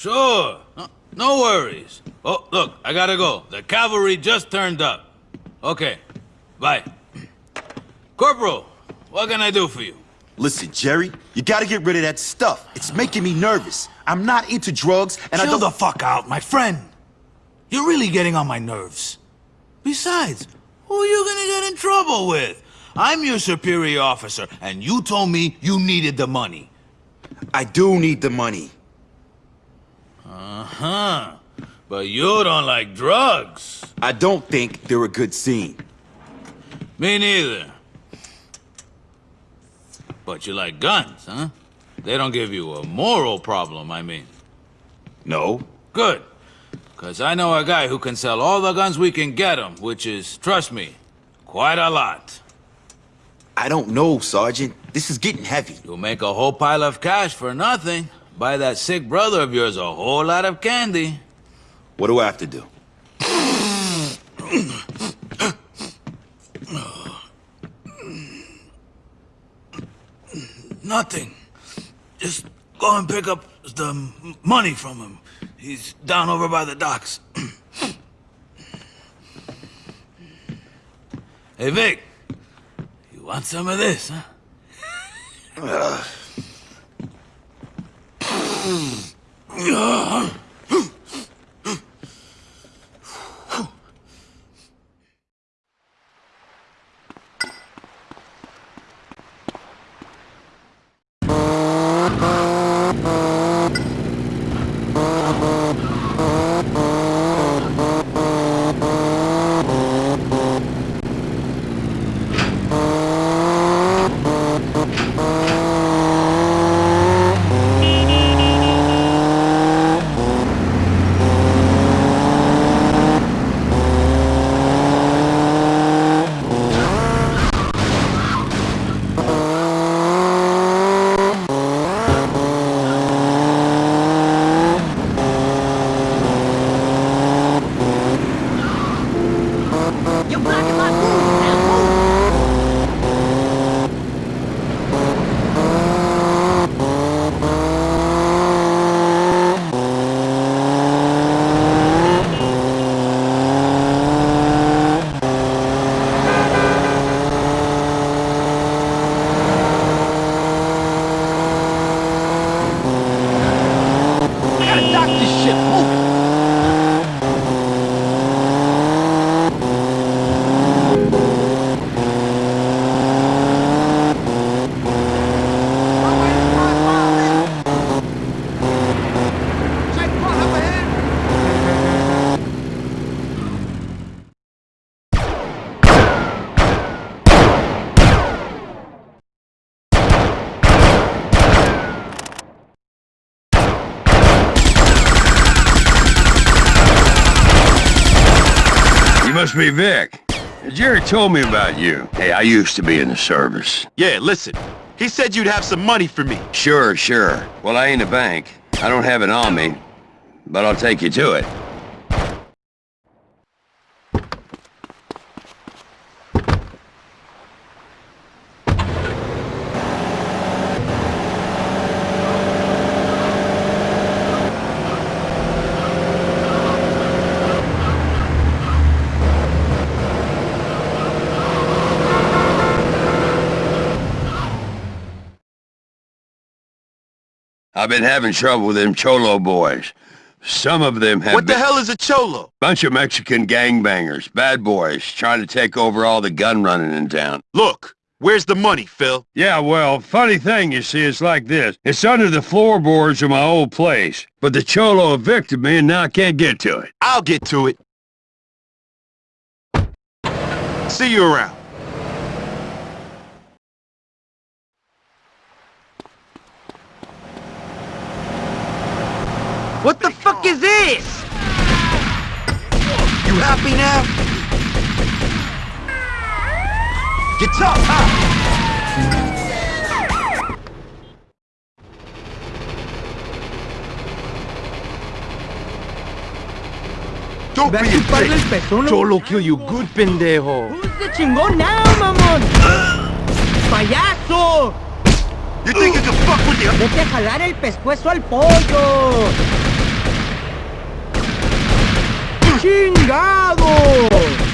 Sure. No, no worries. Oh, look, I gotta go. The cavalry just turned up. Okay, bye. Corporal, what can I do for you? Listen, Jerry, you gotta get rid of that stuff. It's making me nervous. I'm not into drugs, and I don't... the fuck out, my friend. You're really getting on my nerves. Besides, who are you gonna get in trouble with? I'm your superior officer, and you told me you needed the money. I do need the money. Uh-huh. But you don't like drugs. I don't think they're a good scene. Me neither. But you like guns, huh? They don't give you a moral problem, I mean. No. Good. Because I know a guy who can sell all the guns we can get him, which is, trust me, quite a lot. I don't know, Sergeant. This is getting heavy. You'll make a whole pile of cash for nothing. Buy that sick brother of yours a whole lot of candy. What do I have to do? Nothing. Just go and pick up the money from him. He's down over by the docks. hey, Vic. You want some of this, huh? Uh, You're must be Vic. Jerry told me about you. Hey, I used to be in the service. Yeah, listen. He said you'd have some money for me. Sure, sure. Well, I ain't a bank. I don't have it on me, but I'll take you to it. I've been having trouble with them Cholo boys. Some of them have What the hell is a cholo? Bunch of Mexican gangbangers, bad boys, trying to take over all the gun running in town. Look, where's the money, Phil? Yeah, well, funny thing, you see, it's like this. It's under the floorboards of my old place, but the Cholo evicted me and now I can't get to it. I'll get to it. See you around. This? You happy now? Get tough, huh? Don't be a chuparle el dick. pezón. Cholo kill you good, pendejo. Who's the chingón now, mamón? ¡Payaso! You think you can fuck with the... Vete a jalar el pescuezo al pollo. Chingado!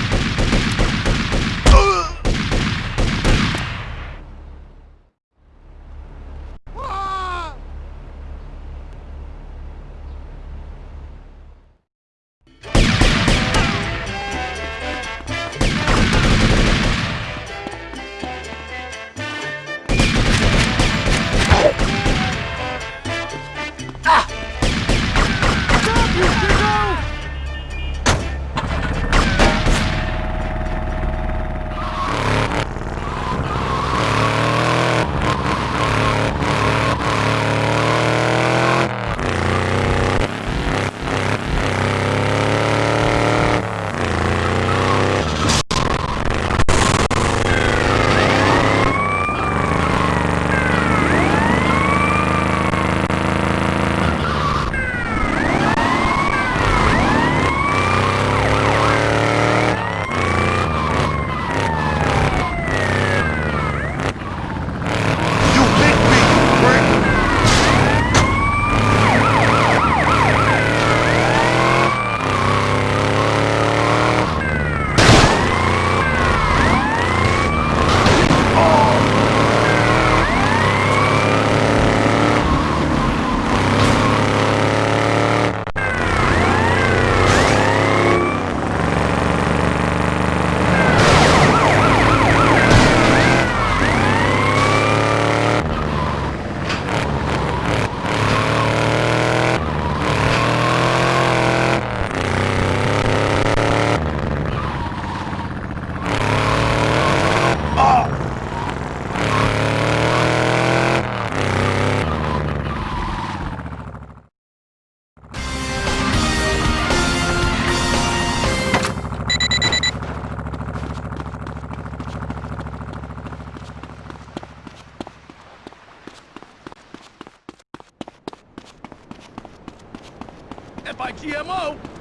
FIGMO!